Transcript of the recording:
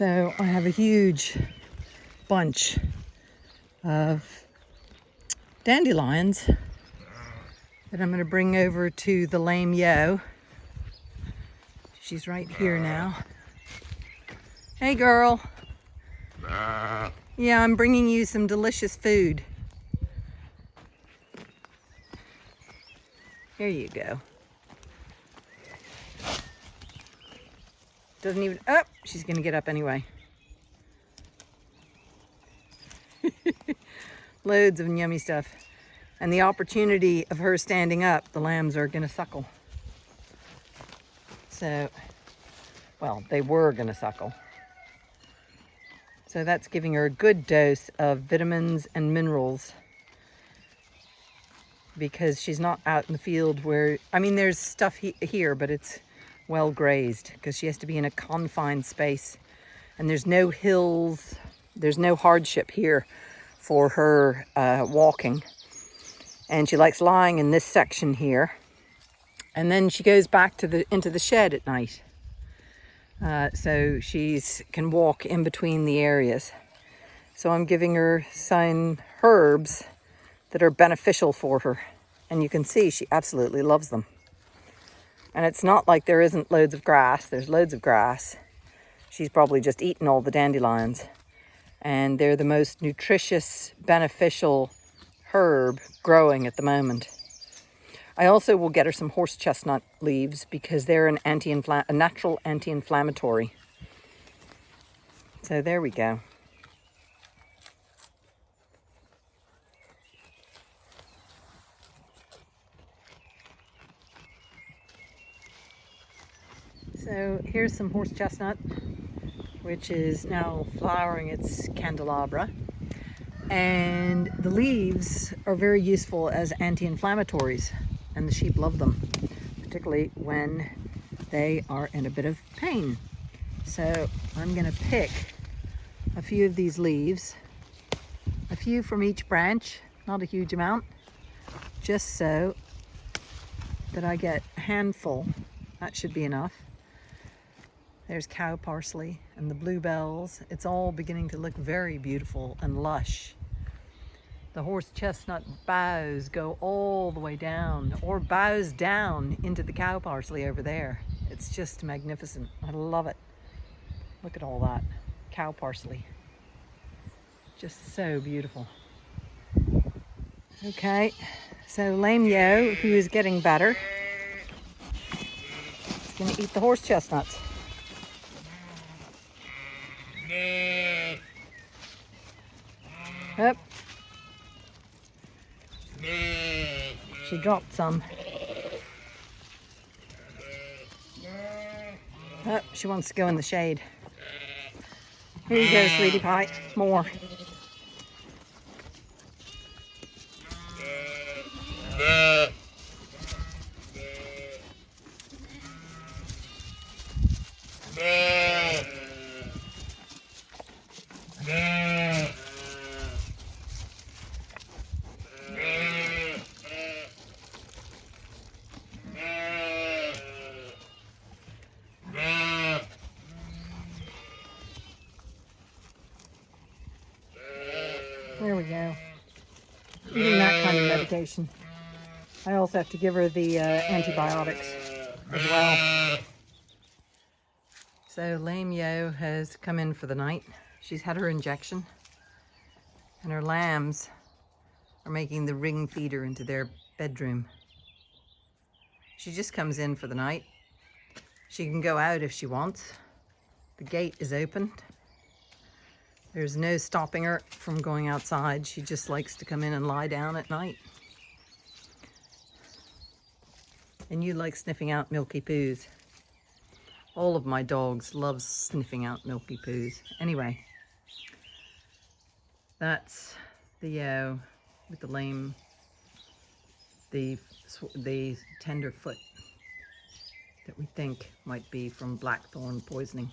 So I have a huge bunch of dandelions that I'm going to bring over to the lame yo. She's right here now. Hey girl. Yeah, I'm bringing you some delicious food. Here you go. Doesn't even, oh, she's gonna get up anyway. Loads of yummy stuff. And the opportunity of her standing up, the lambs are gonna suckle. So, well, they were gonna suckle. So that's giving her a good dose of vitamins and minerals because she's not out in the field where, I mean, there's stuff he here, but it's well grazed because she has to be in a confined space and there's no hills, there's no hardship here for her uh, walking. And she likes lying in this section here. And then she goes back to the into the shed at night. Uh, so she's can walk in between the areas. So I'm giving her some herbs that are beneficial for her. And you can see she absolutely loves them. And it's not like there isn't loads of grass. There's loads of grass. She's probably just eaten all the dandelions. And they're the most nutritious, beneficial herb growing at the moment. I also will get her some horse chestnut leaves because they're an anti a natural anti-inflammatory. So there we go. So here's some horse chestnut, which is now flowering its candelabra. And the leaves are very useful as anti-inflammatories and the sheep love them, particularly when they are in a bit of pain. So I'm gonna pick a few of these leaves, a few from each branch, not a huge amount, just so that I get a handful. That should be enough. There's cow parsley and the bluebells. It's all beginning to look very beautiful and lush. The horse chestnut boughs go all the way down or bows down into the cow parsley over there. It's just magnificent. I love it. Look at all that cow parsley. Just so beautiful. Okay, so Lame Yo, who is getting better, is gonna eat the horse chestnuts. Mm. Yep, mm. She dropped some. Mm. Oh, she wants to go in the shade. Here you go, sweetie pie. More. There we go. Eating that kind of medication. I also have to give her the uh, antibiotics as well. So Lame Yo has come in for the night. She's had her injection and her lambs are making the ring feeder into their bedroom. She just comes in for the night. She can go out if she wants. The gate is open there's no stopping her from going outside. She just likes to come in and lie down at night. And you like sniffing out milky poos. All of my dogs love sniffing out milky poos. Anyway, that's the yo uh, with the lame, the, the tender foot that we think might be from blackthorn poisoning.